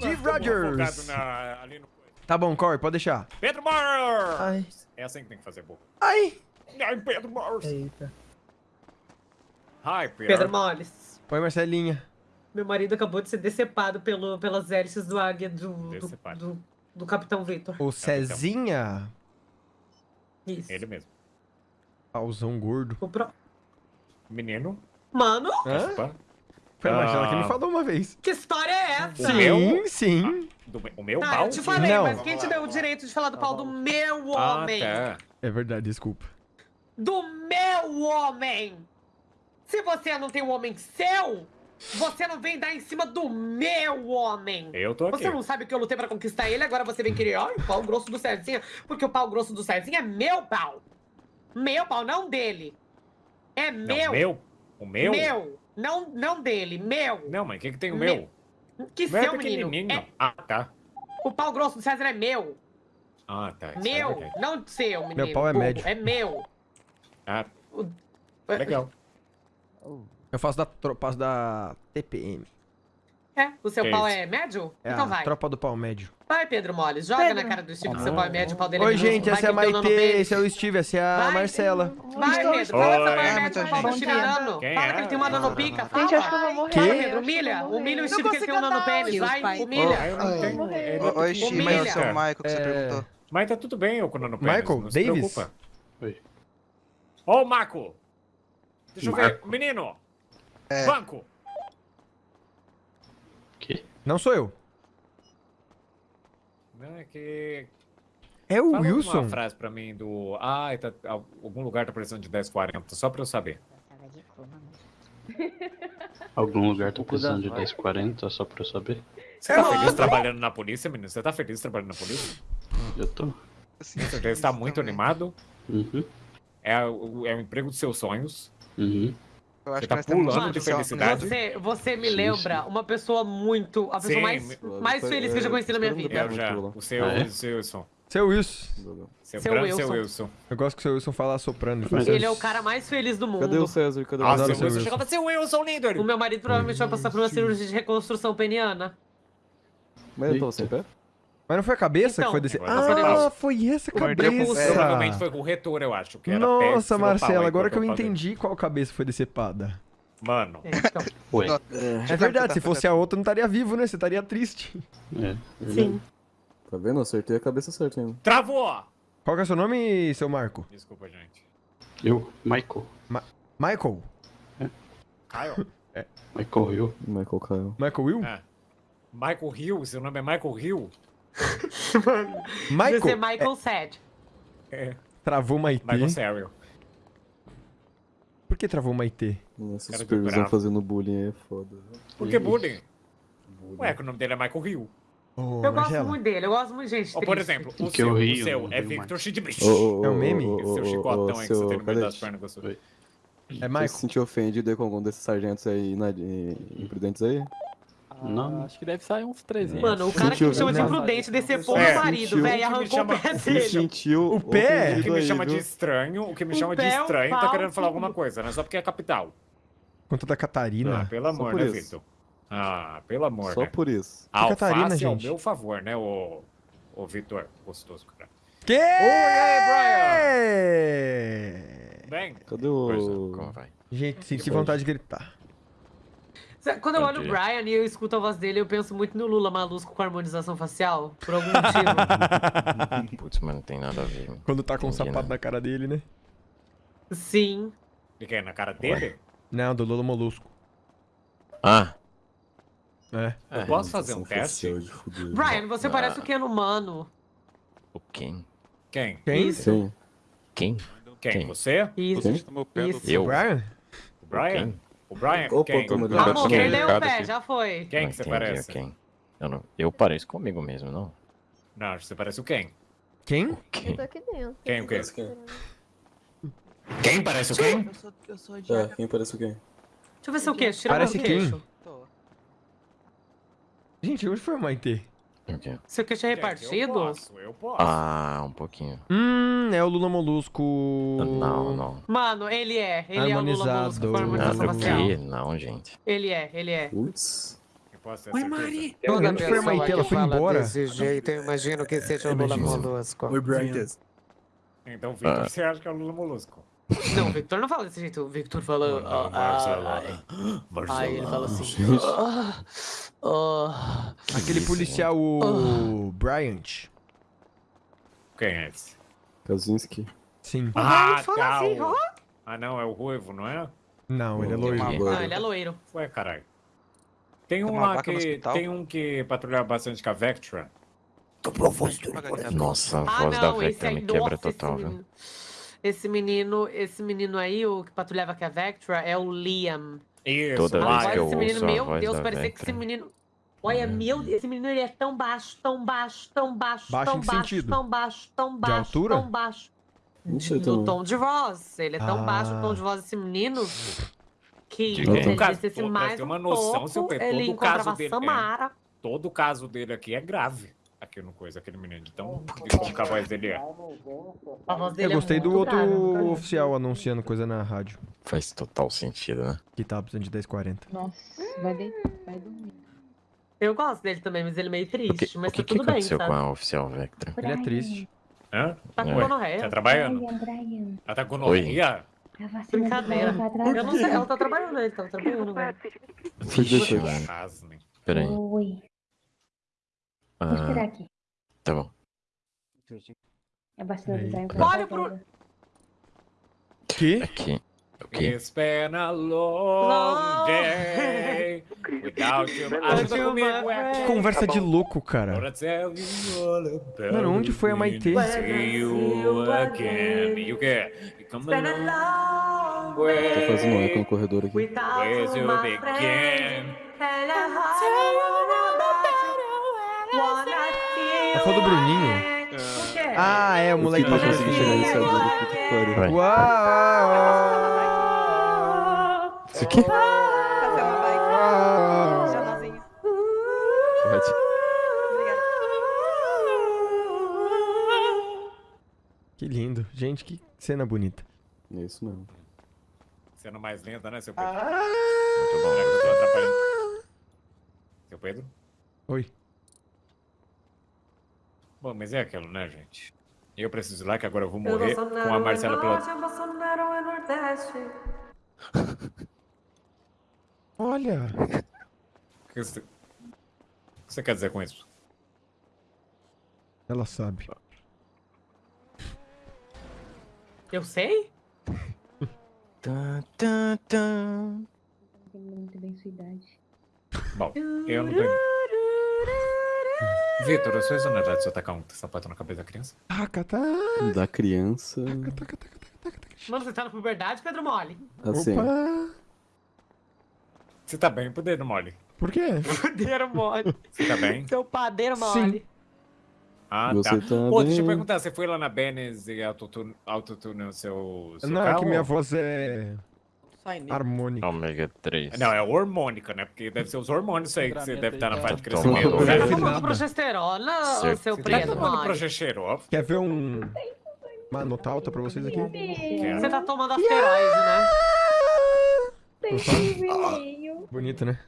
Steve Rogers. na- ali no... Tá bom, Corey, pode deixar. Pedro Morris! Ai. É assim que tem que fazer, boca. Ai. Ai, Pedro Morris! Eita. Hi, Pedro. Pedro Moles. Oi, Marcelinha. Meu marido acabou de ser decepado pelo, pelas hélices do águia do, do, Decepado. do, do Capitão Vitor. O Cezinha. Isso. Ele mesmo. Pauzão gordo. O pro- Menino. Mano, Hã? Foi a Marcela que me Ah. falou uma vez. que história é essa? O meu? Sim, sim. Do, o meu Ah, pau? eu te falei, Não. mas quem te deu o direito de falar do pau do meu Ah, homem? tá. É verdade, desculpa. Do meu homem! Se você não tem um homem seu, você não vem dar em cima do meu homem! Eu tô aqui. Você não sabe que eu lutei pra conquistar ele, agora você vem querer, ai, o pau grosso do Cezinha, porque o pau grosso do Cezinha é meu pau. Meu pau, não dele. É Não, meu. meu? O meu? Meu. Não, não dele, meu. Não, mas o que, que tem o Meu. meu? Que O meu é seu, menino. pequenininho. É, Ah, tá. o pau grosso do César é meu. Ah, tá. isso é meu, verdade. não seu, menino. pau é médio. É meu. Ah, legal. Eu faço da tropa da TPM. É, o seu Que pau isso? é médio? É então a vai. tropa do pau médio. Vai, Pedro Moles, joga Pedro. na cara do Steve que seu pau é médio, o pau dele é Oi, gente, Vai essa é a Maite, esse é o Steve, essa é a Vai. Marcela. Vai, Pedro, Oi. fala seu pau é Ah, médio, o pau muita do. Chiriano. Bom Fala que ele tem uma nanopica, fala. Gente, acho que eu vou morrer. Pedro, humilha. Humilha o Steve que ele tem um nanopênis, vai. Humilha. Ah, Oi, Steve, mas sou o Michael que você É. perguntou. Mas tá tudo bem, eu com o nanopênis. Michael não se Davis? preocupa. Oi. Ô, Marco! Deixa eu ver. Marco. Menino! É. Banco! Não sou eu. Não, é que... É o Fala Wilson. uma frase pra mim do... Ah, tá, algum lugar tá precisando de 1040, só pra eu saber. Algum lugar tá precisando de 1040, só pra eu saber? Você tá feliz trabalhando na polícia, menino? Você tá feliz trabalhando na polícia? Eu tô. Assim, Você está muito animado? Uhum. É o, é o emprego dos seus sonhos. Uhum. Eu acho Você que tá temos pulando de felicidade. Você, você me lembra uma pessoa muito. A pessoa Sim, mais, me- mais feliz que eu já conheci na minha vida. Eu já. O seu, Ah, é? o seu Wilson. Seu Wilson. Seu, Seu branco, seu Wilson. Wilson. Eu gosto que o seu Wilson fala soprano. Mas Ele é o cara mais feliz do mundo. Cadê o César? Cadê o Ah, seu seu Wilson Wilson. chegava seu Wilson, líder! O meu marido provavelmente vai passar por uma cirurgia de reconstrução peniana. Mas eu tô sem pé? Mas não foi a cabeça Então, que foi desse... agora tá Ah, foi essa cabeça. pé. Provavelmente foi com o retor, eu acho. Que era Nossa, Marcela, aí, agora que eu entendi qual cabeça foi decepada. Mano, É, então, Ué. É verdade, se fosse a outra, não estaria vivo, né? Você estaria triste. É. sim. Tá vendo? Eu acertei a cabeça certa ainda. travou! Qual que é o seu nome, seu Marco? Desculpa, gente. Eu, Michael. Michael? Kyle? Michael Hill. Michael Kyle. Michael Will? É. Michael Hill, seu nome é Michael Hill? Vai ser Michael? Michael Sad. É. Travou Maitê. Michael Serial. Por que travou Maitê? Essa Cara de supervisão fazendo bullying é foda. Por que bullying? Ué, que o nome dele é Michael Hill. Ô, Eu gosto muito dele, eu gosto muito de gente. Ou, por exemplo, o Que seu, eu o rio, seu é rio Victor mais. Schidbrich. É um meme? Esse seu chicotão aí que você tem no meio das pernas gostoso. Oi. É Você se Michael. sentiu ofendido com algum desses sargentos aí na- eh, imprudentes aí? Não. Acho que deve sair uns 300. Mano, o cara que me Sentiu- chama de imprudente decepou É. meu marido, Sentiu. velho, arrancou chama- o pé Se dele. sentiu O pé? O que me chama de estranho, o que me O chama de o estranho, tá querendo falar alguma coisa, né? Só porque é capital. Conta da Ah, Catarina. pelo amor, né, isso. Victor? Ah, pelo amor, Só né? por isso. A Catarina, alface ao gente. meu favor, né, ô, ô Vitor? Gostoso, cara. Que? Oi, aí, Bem, Cadê o. como vai? Gente, senti vontade de gritar. Quando eu olho o. Brian e eu escuto a voz dele, eu penso muito no Lula Malusco com harmonização facial, por algum motivo. Putz, mas não tem nada a ver. mano. Quando tá com o Entendi, sapato né? na cara dele, né? Sim. de quem? Na cara dele? Não, do Lolo Molusco. Ah, É. Eu posso fazer um teste? Brian, você Ah. parece o Ken humano. o quem? Quem? Quem? Isso. Quem? Quem? Quem? Você? Isso. Quem? Isso. Eu? Brian? O Brian? Quem? O Brian? Opa, quem? Amor, Quem? perdeu o pé, aqui. já foi. Quem que você parece? Quem? Eu, não, eu pareço comigo mesmo, não? Não, você parece o quem? Quem? Quem? tô aqui dentro. Quem o quê? Quem? Quem parece o quem? Eu sou, eu sou de É, quem parece o quem? Deixa eu ver seu queixo. Tira Parece meu quem? queixo. Gente, onde foi o Maitê? O quê? Seu queixo é Eu repartido? posso, eu posso. Ah, um pouquinho. Hum, é o Lula Molusco. Não, não. Mano, ele é. Ele é o Lula Molusco Harmonizado. harmonização quê? Não, gente. Ele é, ele é. Putz. Oi? Mari. Toda Não, foi que ela foi embora. Desse jeito, eu imagino que seja o Lula. Molusco. Oi, Brian. Então, Victor, Ah. você acha que é o Lula Molusco? Não, o Victor não fala desse jeito. O Victor fala. Não, ah, Barcelona. ah, Aí ele fala assim. Ah, ah. Aquele policial, o Bryant. Quem é esse? Kaczynski. Sim. Ah, Ele fala tá. assim, o- ó. Ah, não, é o Ruivo, não é? Não, ele é loiro. Agora. ele é loiro. Ué, caralho. Tem um uma lá que. Tem um que patrulha bastante com a Vectra. Nossa, a Ah, voz da Vectra me quebra total, viu? menino, esse menino, esse menino aí, o que patrulhava com a Vectra, é o Liam. Isso, Toda lá, vez que eu esse menino, a meu voz Deus, da parecia que esse menino. Olha, meu Deus, esse menino ele é tão baixo, tão baixo, tão baixo, Baixo tão baixo, sentido? tão baixo, tão baixo, altura? tão baixo. No também. tom de voz. Ele é tão baixo o tom Ah. de voz desse menino que De ele descesse pô, mais ter um uma noção, pouco, seu ele todo o caso encontrava dele- é. Samara. Todo o caso dele aqui é grave. Aqui no coisa, aquele menino. Então, de como que a voz dele é. A voz dele Eu gostei é do muito outro oficial anunciando coisa na rádio. Faz total sentido, né? Que tava precisando de 1040. Nossa, vai deitar, vai dormir. Eu gosto dele também, mas ele é meio O triste. que, mas o que, tá que tudo bem, aconteceu sabe? com a oficial Vectra? Ele é triste. Hã? Tá com gonorreia. Tá trabalhando? Brian, Brian, Ela tá com gonorreia? Brincadeira. tá Eu não sei, ela tá trabalhando, ele tá trabalhando, mano. Pasmem. Peraí. Oi, vou esperar Ah, aqui. tá bom. A vacina do Aí, Brian pronto. tá Olha pro-. Que? Aqui. O quê? It's been a long Long day without you. Ajuda comigo. Que conversa de louco, cara. About Mano, onde foi a Maitê? it. See you again. E o quê? Come. Tô fazendo um eco no corredor aqui. Where's you begin? É foi do Bruninho? Ah, é, o moleque não passou consegui chegar nesse aqui. agulha, puta que pariu. Vai. Uau! Isso aqui? Pode. Que lindo. Gente, que cena bonita. É isso mesmo. Sendo mais lenta, né, seu Pedro? Muito Será que eu tô atrapalhando? Seu Pedro? Oi. Bom, mas é aquilo, né, gente? Eu preciso ir lá que agora eu vou morrer com a Marcela pela... Olha. O que você... o que você quer dizer com isso? Ela sabe. Eu sei? Tan, tan, tan. Entendo muito bem sua idade. Bom, eu não tenho... Vitor, eu sou exonerado se eu tacar um sapato na cabeça da criança? Taca, tá. Da criança. Taca, taca, taca, taca, taca. Mano, você tá na puberdade, Pedro Mole? Assim. Opa. Você tá bem, poder mole. Por quê? Padeiro mole. Você tá bem? Seu padeiro mole. Ah, Você tá. tá Ô, deixa eu bem. perguntar, você foi lá na Benes e autotune o seu, seu Não, é carro? que minha voz é Sai nele. harmônica. Ômega 3. Não, é hormônica, né? Porque deve ser os hormônios aí que você deve estar na fase de crescimento. Você tá tomando progesterona, seu Você tá preto tomando mole? progesterol? Quer ver um... uma nota alta pra vocês aqui? Você tá tomando asteroide, né? Vermelho. Bonito, né?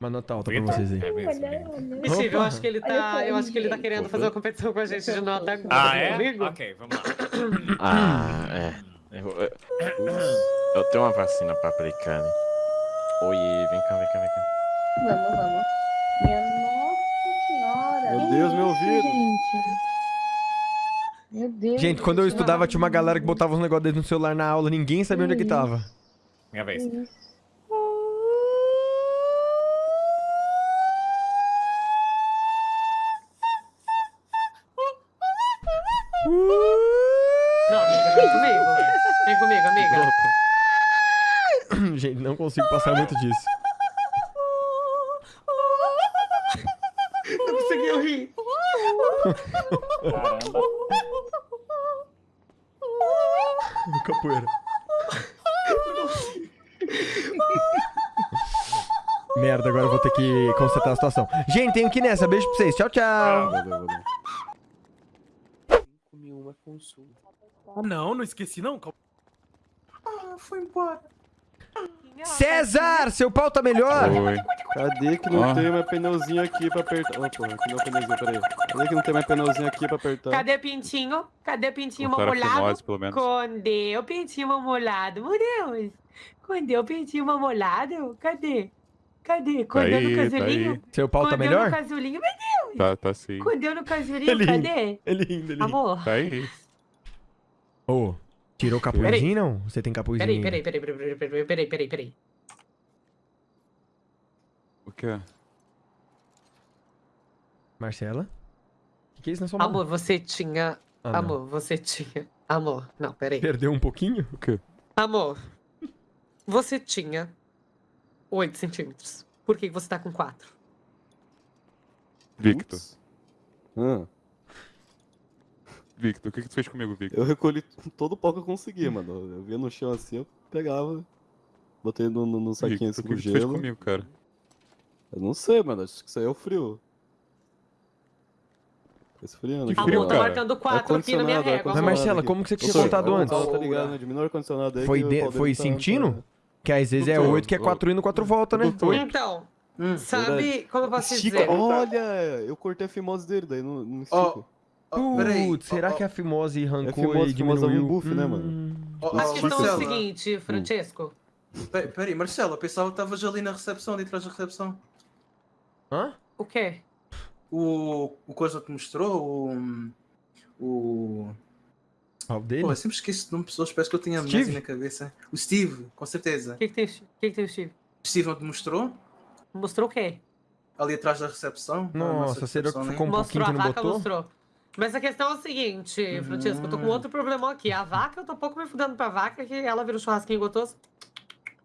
Uma nota alta pra vocês aí. É. Mentira, eu Opa. acho que ele tá. Eu acho que ele tá querendo fazer uma competição com a gente de nota aguda Ah, é? Ok, vamos lá. Ah, é. Eu, eu, eu tenho uma vacina pra aplicar. né? Oi, vem cá, vem cá, vem cá. Vamos, vamos. Minha nossa senhora. Meu Deus, meu ouvido. Gente. Meu Deus. Gente, quando eu estudava, tinha uma galera que botava uns negócios dentro no celular na aula, ninguém sabia onde é que tava. Minha vez. Não consigo passar muito disso. Não conseguiu rir. Caramba. Capoeira. Merda, agora eu vou ter que constatar a situação. Gente, tenho que ir nessa. Beijo pra vocês. Tchau, tchau. Comi uma consulta. Ah, não, não esqueci não. Ah, foi embora. César, seu pau tá melhor? Oi. Cadê que não Ó. tem mais pneuzinho aqui pra apertar? Porra, aqui não é pneuzinho, peraí. Cadê que não tem mais pneuzinho aqui pra apertar? Cadê pintinho? Cadê pintinho mamolado? pelo menos. Cadê o pintinho mamolado? Meu Deus! Cadê o pintinho mamolado? Cadê? Cadê? Tá Cadê no aí, tá casulinho? aí. Seu pau tá Cadê melhor? no casulinho? Meu Tá, tá sim. Deus! Cadê no casulinho? Ele- Cadê? Ele rindo, ele rindo. Amor, Tá aí. Ô, tirou capuzinho, não? Você tem capuzinho peraí, peraí, peraí, peraí, peraí, peraí, peraí, peraí. O quê? Marcela? O que é isso na sua mão? Amor, você tinha... Ah, não. Amor, você tinha... Amor, não, peraí. Perdeu um pouquinho? O quê? Amor, você tinha 8 centímetros. Por que que você tá com 4? Victor. Ah, Victor, o que, que tu fez comigo, Victor? eu recolhi todo o pau que eu consegui, mano. Eu via no chão assim, eu pegava, botei no, no, no saquinho assim Victor, o com que, que tu fez gelo. comigo, cara? Eu não sei, mano. Acho que isso aí é o frio. Esfriando. Que frio, ó. tá cara. marcando 4 aqui na minha régua. Mas. Marcela, como que você tinha contado antes? Tá tá ligado, né? Diminui o ar-condicionado aí. Foi, que o de- foi tá- sentindo? tá- Que às vezes é Doutor, 8, que é ô, 4 indo, 4 volta, né? Então, Hum. sabe como eu posso Estica. dizer? Olha, eu cortei a fimose dele, daí não, não estico. Ó, peraí. Putz, será que a fimose É arrancou e fimose é um diminuiu? buff, né, mano? Hum. A questão é o seguinte, Francesco. pe- Peraí, Marcelo, eu pensava que estavas ali na recepção, ali atrás da recepção. Hã? O quê? O, o coisa que mostrou, o. O. Pau dele? Pô, eu sempre esqueço de nome de pessoas, parece que eu tenho Steve? amnésia na cabeça. O Steve, com certeza. O que, que tem, o que, que tem o Steve? O Steve não te mostrou? Mostrou o quê? Ali atrás da recepção? Nossa, será que né? ficou um mostrou pouquinho a que não vaca, botou? mostrou. Mas a questão é o seguinte, Francesco, eu tô com Hum. outro problemão aqui. A vaca, eu tô pouco me fudendo pra vaca, que ela vira um churrasquinho gostoso.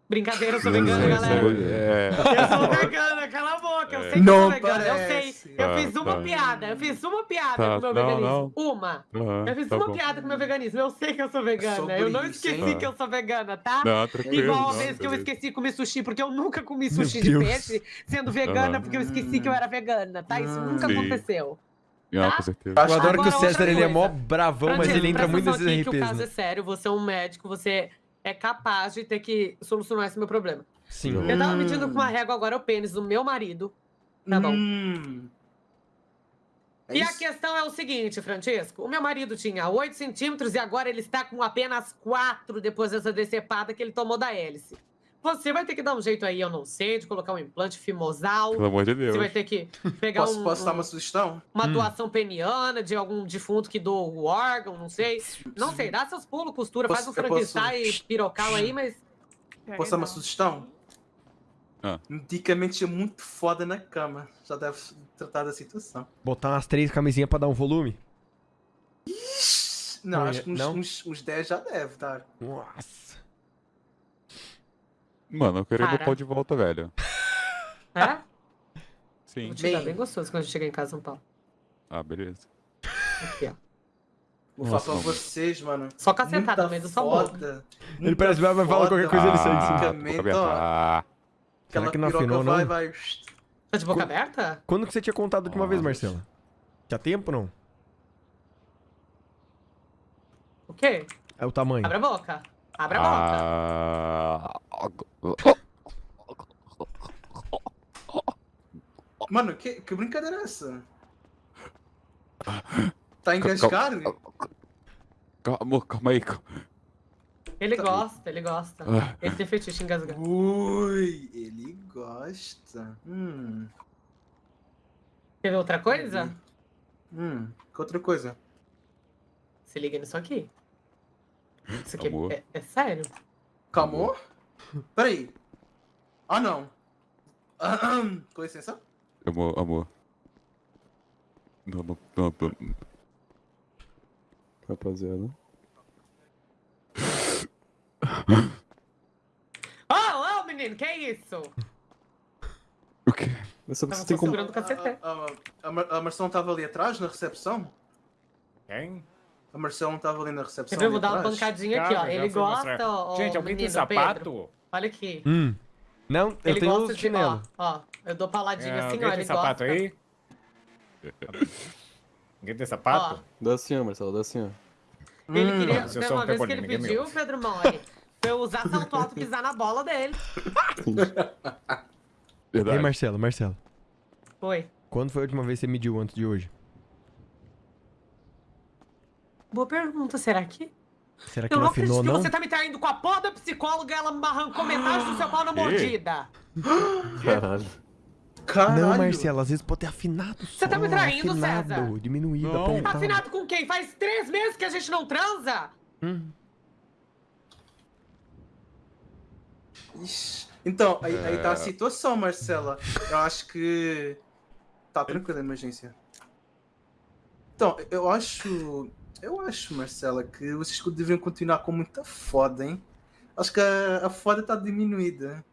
Brincadeira, eu sou vegana, galera. É. Eu sou vegana, cala a boca. Eu sei que eu Não sou vegana, eu sei. Eu Tá, fiz uma tá. piada, eu fiz uma piada Tá, com o meu não, veganismo. Uma. Aham, Eu fiz tá uma bom. piada com o meu veganismo. Eu sei que eu sou vegana. Sobre eu não isso, esqueci que eu sou vegana, tá? Não, tranquilo. Igual a não, vez que eu esqueci de comer sushi, porque eu nunca comi Meu sushi de Deus. peixe sendo vegana, Aham. porque eu esqueci que eu era vegana, tá? Isso nunca Sim. aconteceu. Não, tá? com certeza. Eu adoro que Agora, o César, outra ele é mó bravão, mas ele entra muito nesses aqui que o RPs, caso né? é sério, você é um médico, você é capaz de ter que solucionar esse meu problema. Sim. Eu tava Hum. medindo com uma régua agora o pênis do meu marido. Tá bom. Hum. É E a questão é o seguinte, Francisco. O meu marido tinha 8 centímetros e agora ele está com apenas 4 depois dessa decepada que ele tomou da hélice. Você vai ter que dar um jeito aí, eu não sei, de colocar um implante fimosal. Pelo amor de Deus. Você vai ter que pegar Posso, um- posso dar um- uma sugestão? uma Hum. doação peniana de algum defunto que doa o órgão, não sei. Não sei, dá seus pulos, costura, faz um Posso- eu posso- Frankenstein pirocal aí, mas... Posso dar uma sugestão? Ah. É muito foda na cama. Já deve tratar da situação. Botar umas três camisinhas pra dar um volume? Não, Não acho que uns, não? uns, uns 10 já deve dar. Nossa. Mano, eu queria meu Cara. pau de volta, velho. É? Sim. Vou te dar Bem. bem gostoso quando a gente chegar em casa, São Paulo. Ah, beleza. Aqui, ó. Vou Nossa, falar pra mano. vocês, mano. Só cacetada no meio da sua boca. foda. Ele parece que vai falar qualquer coisa, ele sai Ah, assim. Medicamento, boca aberta. ó. Ah, Será Aquela que não piroca afinou, vai, não? vai. Tá de boca aberta? Quando que você tinha contado a última vez, Nossa. Marcela? Tinha tempo, não? O quê? É o tamanho. Abre a boca. Abre a boca. ah, Mano, que, que brincadeira é essa? Tá a engasgar? Calma, calma aí. calma. Ele gosta, ele gosta. Ah. Ele tem fetiche em engasgar. Ui, ele gosta. Hum. Quer ver outra coisa? Hum. Que outra coisa? Se liga nisso aqui. Isso aqui Amor. é, é sério. Calmou? Peraí. Ah, não. Aham. Com licença. Amor, amor. Não, não, não, não. Rapaziada. Oh, ô menino, que isso? O quê? Mas sabe que Tava você tem só como. segurando o cacete. A, a, a, Mar- a Marcelo tava ali atrás na recepção? Quem? A Marcelo não tava ali na recepção? Eu vou dar uma pancadinha aqui, ó. Ele gosta, ó. Gente, alguém tem menino, sapato? Pedro. Olha aqui. Hum. Não, eu Ele tenho gosta os de. Ó, chinelos. ó. Eu dou paladinha É, assim, alguém ó. tem Ele sapato gosta. aí? Alguém tem sapato? Dá assim, ó, Marcelo, dá assim, ó. Ele Hum, queria. mas eu Tem sou um uma vez que ele ninguém me pediu. Pedro Mori. Pra eu usar salto alto e pisar na bola dele. Ei, Verdade. Marcelo, Marcelo. Foi. Quando foi a última vez que você mediu antes de hoje? Boa pergunta, será que? Será que Eu não afinou, acredito que não? você tá me traindo com a porra da psicóloga, ela me arrancou metade do seu pau na mordida. Caralho. Caralho. Não, Marcelo, às vezes pode ter afinado só. Você tá me traindo, afinado, César? Diminuído, Não. apontado. Afinado com quem? Faz três meses que a gente não transa? Hum. Ixi. Então, aí, aí É. tá a situação, Marcela. Eu acho que. Tá tranquilo a emergência. Então, eu acho. Eu acho, Marcela, que vocês deveriam continuar com muita foda, hein? Acho que a, a foda tá diminuída.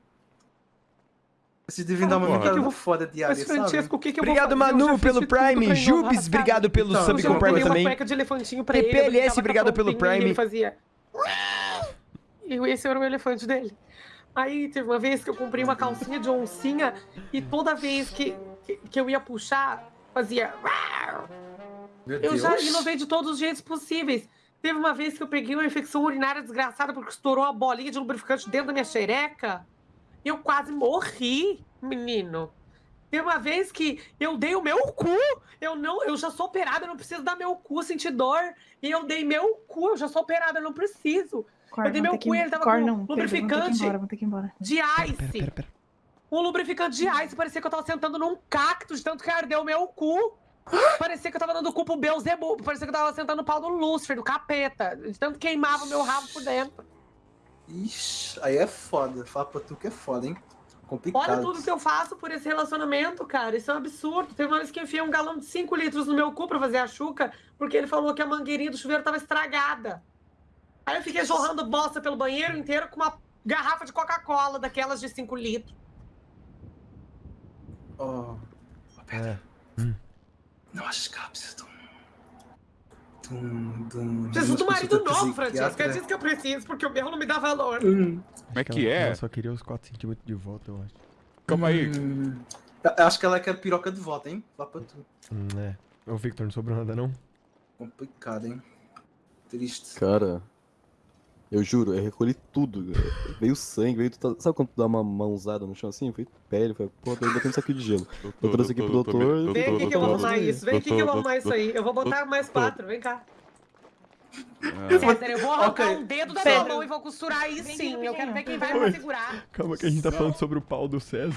Vocês deviam Ah, dar uma porra. aumentada eu vou- foda diária, Mas, sabe? Francesco, o que que eu vou Obrigado, fazer? Eu já Manu, pelo Prime. Jubes, obrigado pelo Então, sub eu Eu com Prime comprei uma também. cueca de elefantinho pra ele. Eu a obrigado pelo Prime. Ele fazia... E esse era o elefante dele. Aí teve uma vez que eu comprei uma calcinha de oncinha e toda vez que, que, que eu ia puxar, fazia... Meu Eu Deus. já inovei de todos os jeitos possíveis. Teve uma vez que eu peguei uma infecção urinária desgraçada porque estourou uma bolinha de lubrificante dentro da minha xereca. E eu quase morri, menino. Teve uma vez que eu dei o meu cu. Eu não, eu já sou operada, eu não preciso dar meu cu, sentir dor. E eu dei meu cu, eu já sou operada, eu não preciso. Cor, Eu dei meu cu e ele tava Cor, com não, lubrificante. que ir embora, vamos ter que ir embora. De Pera, ice. pera, pera. Um lubrificante de ice. Parecia que eu tava sentando num cacto de tanto que ardeu o meu cu. Parecia que eu tava dando cu pro Beelzebub. Parecia que eu tava sentando no pau do Lúcifer, do capeta. De tanto queimava o meu rabo por dentro. Ixi, aí é foda. Fala pra tu que é foda, hein? Complicado. Olha tudo que eu faço por esse relacionamento, cara. Isso é um absurdo. Teve uma vez que eu enfiei um galão de 5 litros no meu cu pra fazer a chuca, porque ele falou que a mangueirinha do chuveiro tava estragada. Aí eu fiquei jorrando bosta pelo banheiro inteiro com uma garrafa de Coca-Cola, daquelas de 5 litros. Ó, É. não acho que ela precisa de um. De um. De um Preciso do marido novo, Francesco. É disso que eu preciso, porque o meu não me dá valor. Hum, Como é que ela- é? Ela só queria os 4 centímetros de volta, eu acho. Calma aí. hum. Eu Acho que ela quer piroca de volta, hein? Fala pra tu. Hum, é. Ô, Victor, não sobrou nada, não? Complicado, hein? Triste. Cara, eu juro, eu recolhi tudo. Veio sangue, veio. tudo- Sabe quando tu dá uma mãozada no chão assim? Foi pele, foi. Pô, eu botei isso aqui de gelo. Eu trouxe aqui pro doutor. Vem aqui que eu vou arrumar isso. Vem aqui que eu vou arrumar isso aí. Eu vou botar mais quatro. Vem cá. Ah, César, eu vou arrancar Ok. um dedo da Pedro. minha mão e vou costurar aí sim. Eu quero ver quem vai pra segurar. Calma que a gente tá falando sobre o pau do César.